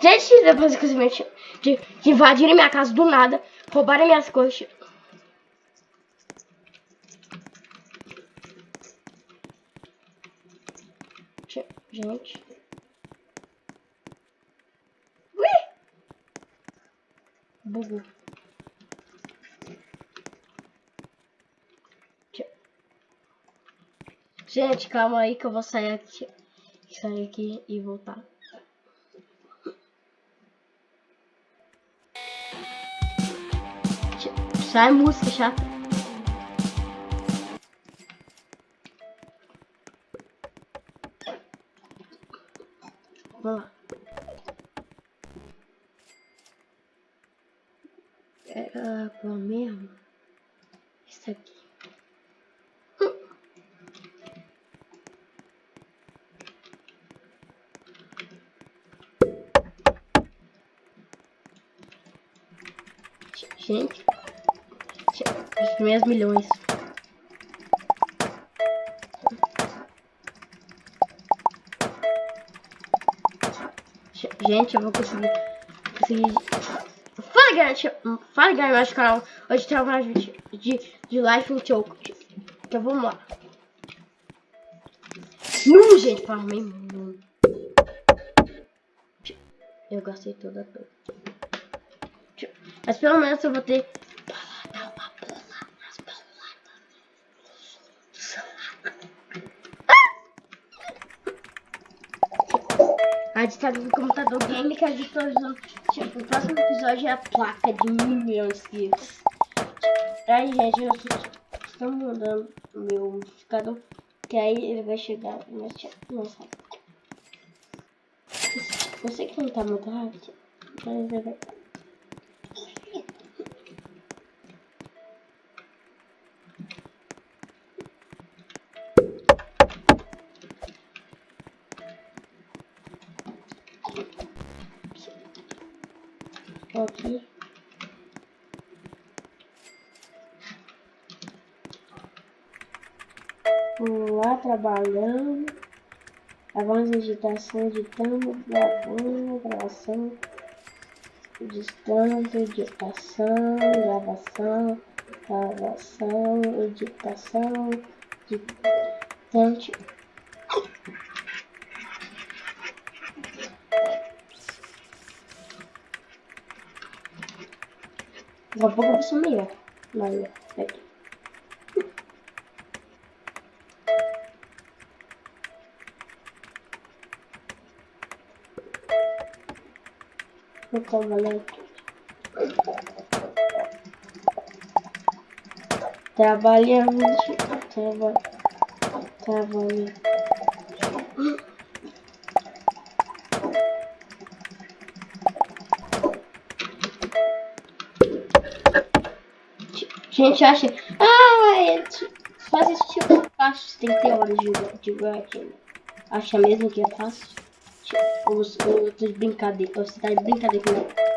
Gente, depois que de, de invadirem minha casa do nada, roubarem minhas coisas. Gente. Ui! Bugou. Gente, calma aí que eu vou sair aqui, sair aqui e voltar. Sai música chata. Vamos lá. Bom mesmo. Isso aqui. Gente, os primeiros milhões. Gente, eu vou conseguir. conseguir... Fala galera, fala galera do canal. Hoje tem mais vídeo de, de Life in Choke. Então vamos lá. Não, gente, farmei muito. Eu gastei toda a. Mas pelo menos eu vou ter a ditadura do computador game que a gente tá usando. Tipo, o próximo episódio é a placa de milhões de inscritos. Aí, gente, eu estou mudando meu modificador. Que aí ele vai chegar. Não sabe. Eu sei que não tá muito rápido. Mas é aqui. Vamos lá, trabalhando. Avanço digitação, editando, gravando, gravação, distância, editação, gravação, gravação, editação, editante. Daqui a pouco eu vou sumir, Mas, aqui. Vou trabalhar aqui. Trabalhando, traba, trabalhando. Gente acha, ah, é, faz esse tipo de fácil, tem que ter horas de, de work. Acha mesmo que é fácil? Tipo, os, outros brincadeiras, você tá de brincadeira comigo.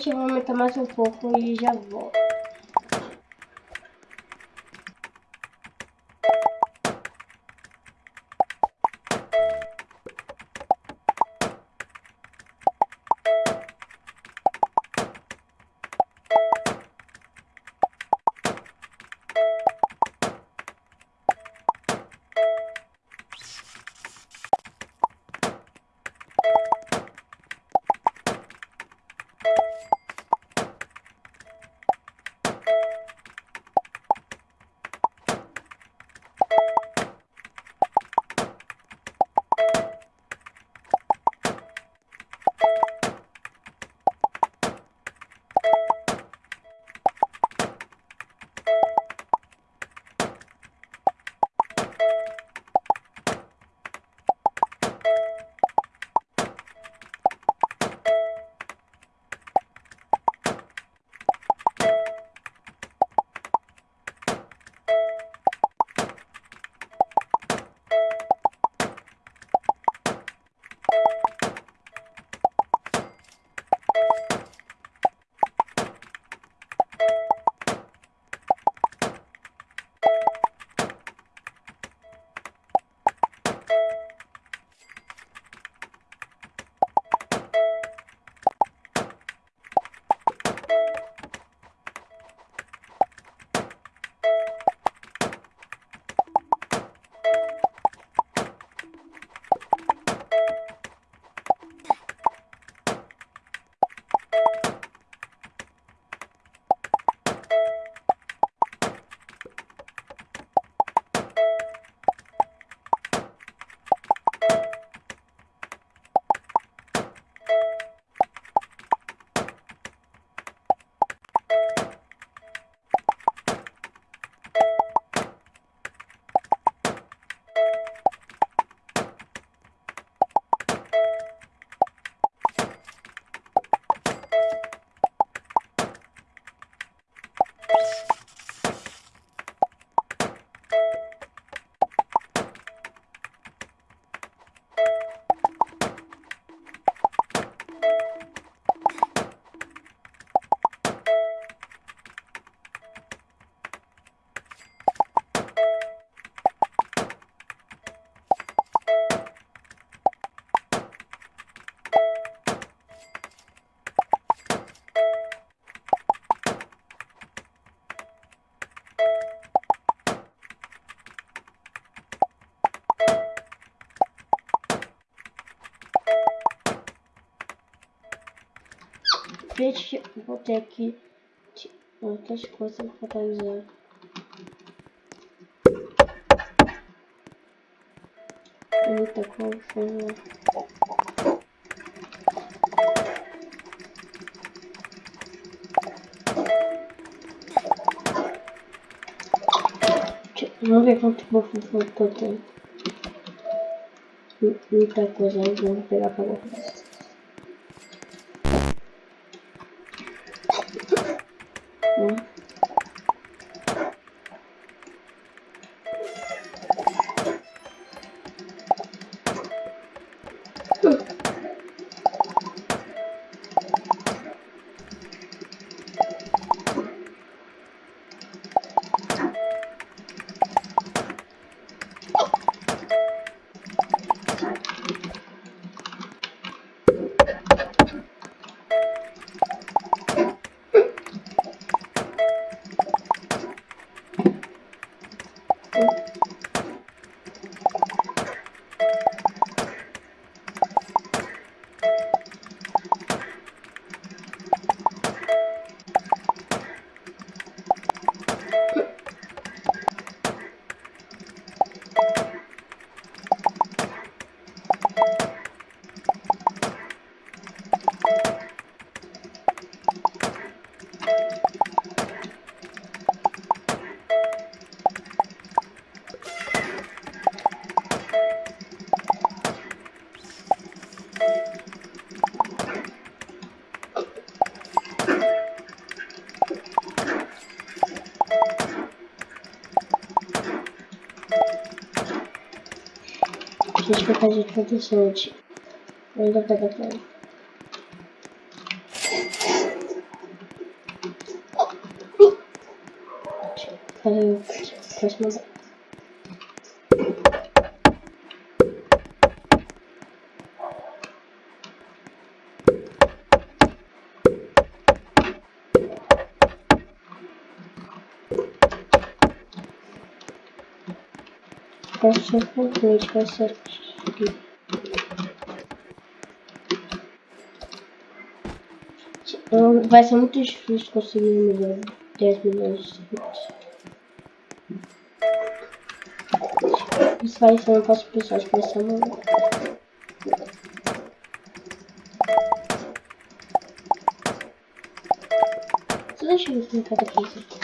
Gente, vou aumentar mais um pouco e já volto. Gente, vou ter aqui outras coisas para usar. Muita coisa. Vamos ver quanto bofo eu tenho. Muita coisa vamos pegar pra guardar. A gente vai fazer tudo sorte. Ainda vai dar pra Complete, vai ser muito difícil conseguir um milhão, 10 milhões de. Isso vai ser um passo pessoal, acho que uma... Deixa eu ver como tá aqui.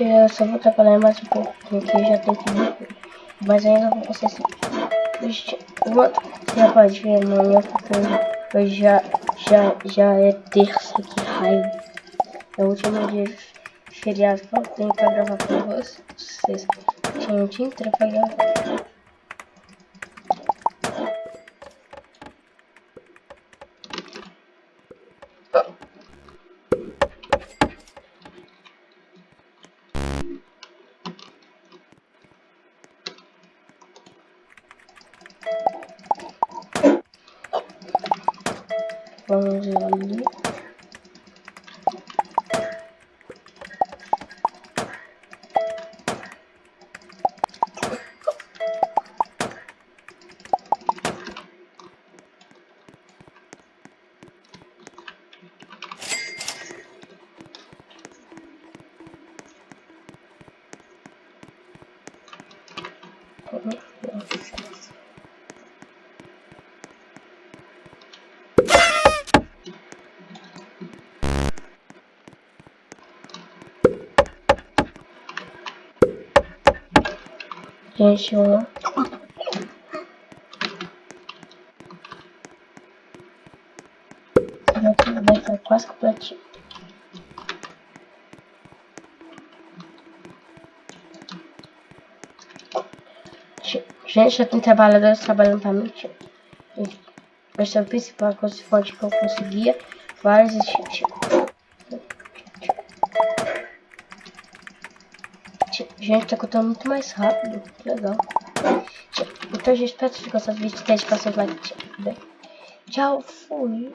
Gente, eu só vou trabalhar mais um pouco, porque já tem que vir. Mas ainda vou ser assim. Gente, já pode ver amanhã, porque hoje já, já, já é terça, que raio. É o último dia de feriado que eu tenho pra gravar pra vocês. Tinha um dia inteiro pra gravar. Vamos ali. Gente, ó. Vai estar quase completinho. Gente, já tem trabalhadores trabalhando pra mim. Esse é o principal coisa forte que eu conseguia. Vários Gente, tá contando muito mais rápido. Que legal. Então, gente, espero que vocês tenham gostado do vídeo. Deixe para seu like. Tchau, fui.